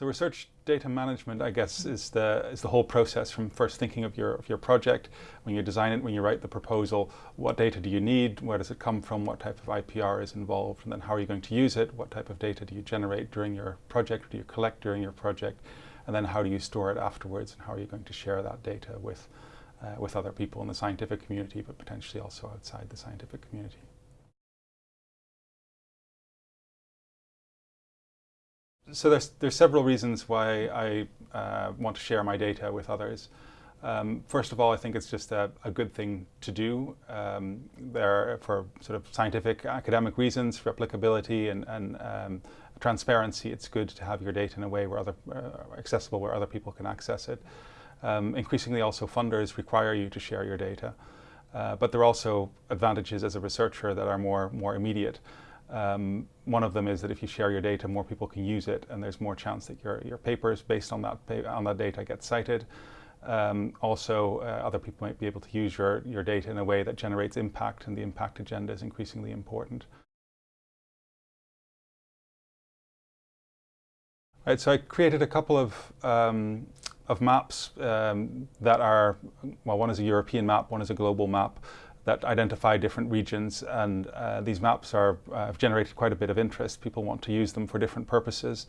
So research data management, I guess, is the is the whole process from first thinking of your of your project, when you design it, when you write the proposal, what data do you need, where does it come from, what type of IPR is involved, and then how are you going to use it, what type of data do you generate during your project, do you collect during your project, and then how do you store it afterwards, and how are you going to share that data with uh, with other people in the scientific community, but potentially also outside the scientific community. So there's, there's several reasons why I uh, want to share my data with others. Um, first of all, I think it's just a, a good thing to do. Um, there for sort of scientific academic reasons, for applicability and, and um, transparency, it's good to have your data in a way where other uh, accessible where other people can access it. Um, increasingly also funders require you to share your data. Uh, but there are also advantages as a researcher that are more, more immediate. Um, one of them is that if you share your data, more people can use it, and there's more chance that your, your papers based on that, on that data get cited. Um, also, uh, other people might be able to use your, your data in a way that generates impact, and the impact agenda is increasingly important. Right, so I created a couple of, um, of maps um, that are, well, one is a European map, one is a global map that identify different regions and uh, these maps are, uh, have generated quite a bit of interest. People want to use them for different purposes.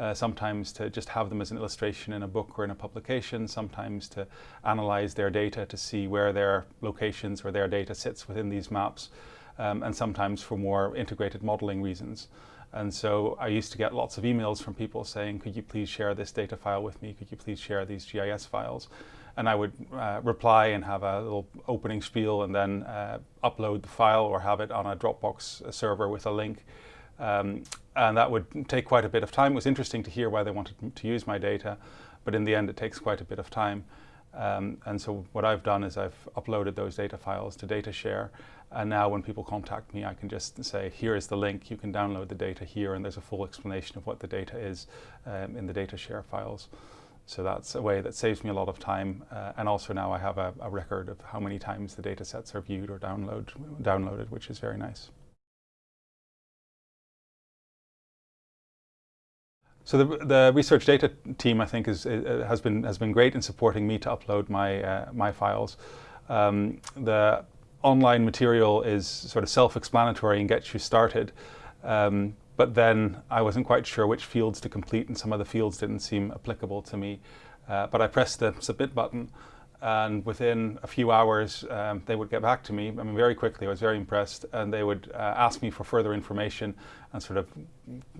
Uh, sometimes to just have them as an illustration in a book or in a publication, sometimes to analyze their data to see where their locations or their data sits within these maps, um, and sometimes for more integrated modeling reasons. And so I used to get lots of emails from people saying, could you please share this data file with me? Could you please share these GIS files? And I would uh, reply and have a little opening spiel and then uh, upload the file or have it on a Dropbox server with a link. Um, and that would take quite a bit of time. It was interesting to hear why they wanted to use my data, but in the end it takes quite a bit of time. Um, and so what I've done is I've uploaded those data files to DataShare and now when people contact me I can just say here is the link, you can download the data here and there's a full explanation of what the data is um, in the DataShare files. So that's a way that saves me a lot of time. Uh, and also now I have a, a, record of how many times the data sets are viewed or download, downloaded, which is very nice. So the, the research data team, I think, is, uh, has been has been great in supporting me to upload my uh, my files. Um, the online material is sort of self-explanatory and gets you started. Um, but then I wasn't quite sure which fields to complete and some of the fields didn't seem applicable to me. Uh, but I pressed the submit button and within a few hours um, they would get back to me. I mean, very quickly, I was very impressed and they would uh, ask me for further information and sort of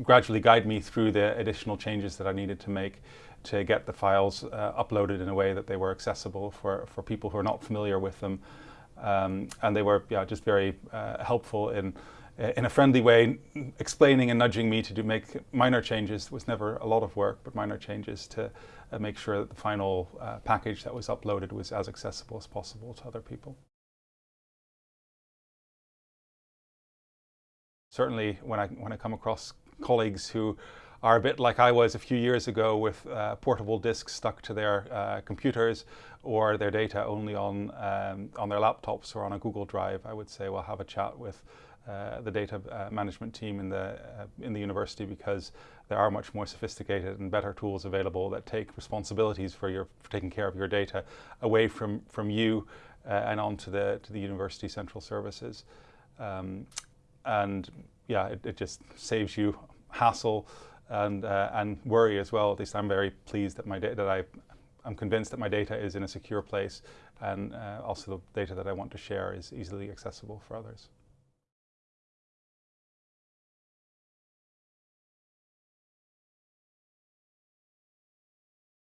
gradually guide me through the additional changes that I needed to make to get the files uh, uploaded in a way that they were accessible for, for people who are not familiar with them. Um, and they were yeah, just very uh, helpful in in a friendly way, explaining and nudging me to do make minor changes. Was never a lot of work, but minor changes to uh, make sure that the final uh, package that was uploaded was as accessible as possible to other people. Certainly, when I when I come across colleagues who are a bit like I was a few years ago with uh, portable disks stuck to their uh, computers or their data only on um, on their laptops or on a Google Drive, I would say, well, have a chat with uh, the data uh, management team in the uh, in the university because there are much more sophisticated and better tools available that take responsibilities for your for taking care of your data away from from you uh, and onto the to the university central services um, and yeah it, it, just saves you hassle and and worry as well at least I'm very pleased that my that I I'm convinced that my data is in a secure place and uh, also the data that I want to share is easily accessible for others.